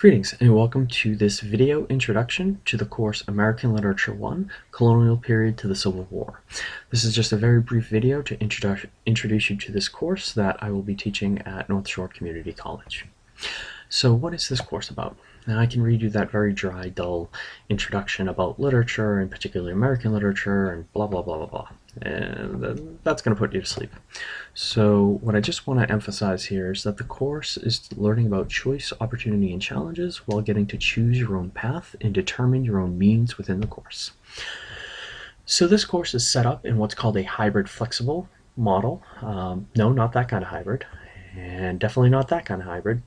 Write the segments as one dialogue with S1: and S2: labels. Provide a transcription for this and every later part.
S1: Greetings and welcome to this video introduction to the course American Literature 1, Colonial Period to the Civil War. This is just a very brief video to introduce, introduce you to this course that I will be teaching at North Shore Community College. So what is this course about? Now I can read you that very dry, dull introduction about literature, and particularly American literature, and blah blah blah blah blah and that's going to put you to sleep. So what I just want to emphasize here is that the course is learning about choice, opportunity, and challenges while getting to choose your own path and determine your own means within the course. So this course is set up in what's called a hybrid flexible model. Um, no, not that kind of hybrid, and definitely not that kind of hybrid.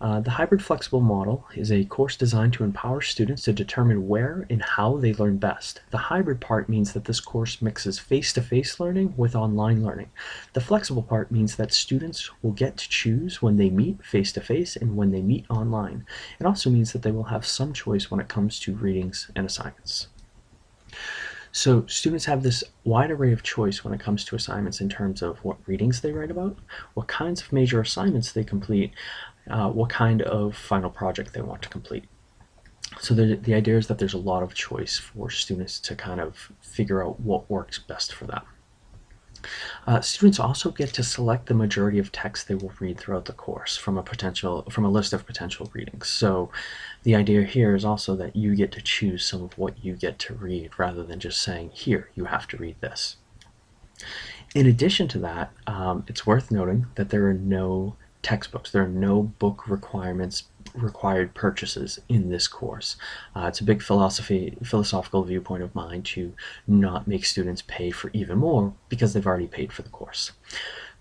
S1: Uh, the hybrid flexible model is a course designed to empower students to determine where and how they learn best. The hybrid part means that this course mixes face-to-face -face learning with online learning. The flexible part means that students will get to choose when they meet face-to-face -face and when they meet online. It also means that they will have some choice when it comes to readings and assignments. So students have this wide array of choice when it comes to assignments in terms of what readings they write about, what kinds of major assignments they complete, uh, what kind of final project they want to complete. So the, the idea is that there's a lot of choice for students to kind of figure out what works best for them. Uh, students also get to select the majority of text they will read throughout the course from a potential from a list of potential readings. So the idea here is also that you get to choose some of what you get to read rather than just saying, here, you have to read this. In addition to that, um, it's worth noting that there are no textbooks. There are no book requirements required purchases in this course. Uh, it's a big philosophy, philosophical viewpoint of mine to not make students pay for even more because they've already paid for the course.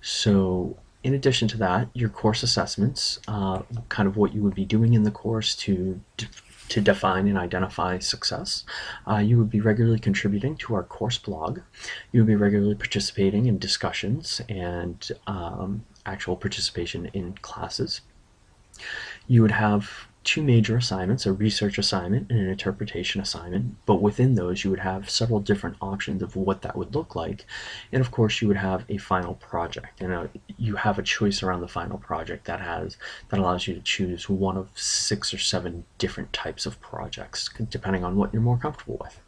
S1: So in addition to that, your course assessments, uh, kind of what you would be doing in the course to to define and identify success. Uh, you would be regularly contributing to our course blog. You would be regularly participating in discussions and um, actual participation in classes. You would have two major assignments, a research assignment and an interpretation assignment, but within those you would have several different options of what that would look like. And of course you would have a final project and a, uh, you have a choice around the final project that has that allows you to choose one of six or seven different types of projects depending on what you're more comfortable with.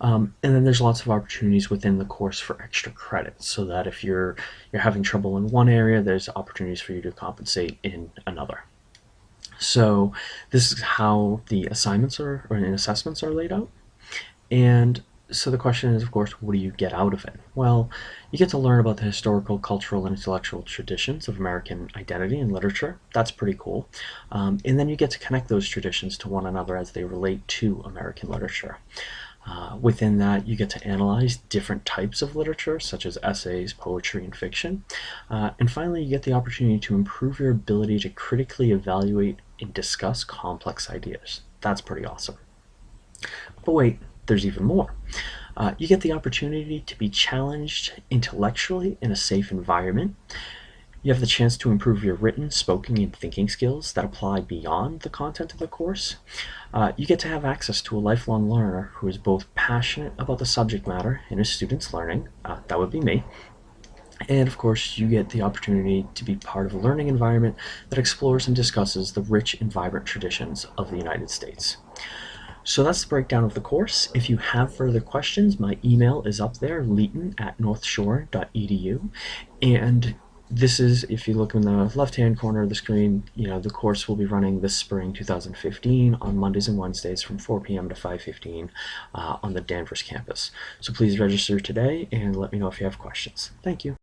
S1: Um, and then there's lots of opportunities within the course for extra credits so that if you're you're having trouble in one area, there's opportunities for you to compensate in another. So this is how the assignments are or assessments are laid out. And so the question is, of course, what do you get out of it? Well, you get to learn about the historical, cultural, and intellectual traditions of American identity and literature. That's pretty cool. Um, and then you get to connect those traditions to one another as they relate to American literature. Uh, within that, you get to analyze different types of literature, such as essays, poetry, and fiction. Uh, and finally, you get the opportunity to improve your ability to critically evaluate and discuss complex ideas. That's pretty awesome. But wait, there's even more. Uh, you get the opportunity to be challenged intellectually in a safe environment. You have the chance to improve your written, spoken, and thinking skills that apply beyond the content of the course. Uh, you get to have access to a lifelong learner who is both passionate about the subject matter and his students' learning. Uh, that would be me. And of course, you get the opportunity to be part of a learning environment that explores and discusses the rich and vibrant traditions of the United States. So that's the breakdown of the course. If you have further questions, my email is up there, leighton at northshore.edu. And this is, if you look in the left-hand corner of the screen, you know, the course will be running this spring 2015 on Mondays and Wednesdays from 4 p.m. to 5.15 uh, on the Danvers campus. So please register today and let me know if you have questions. Thank you.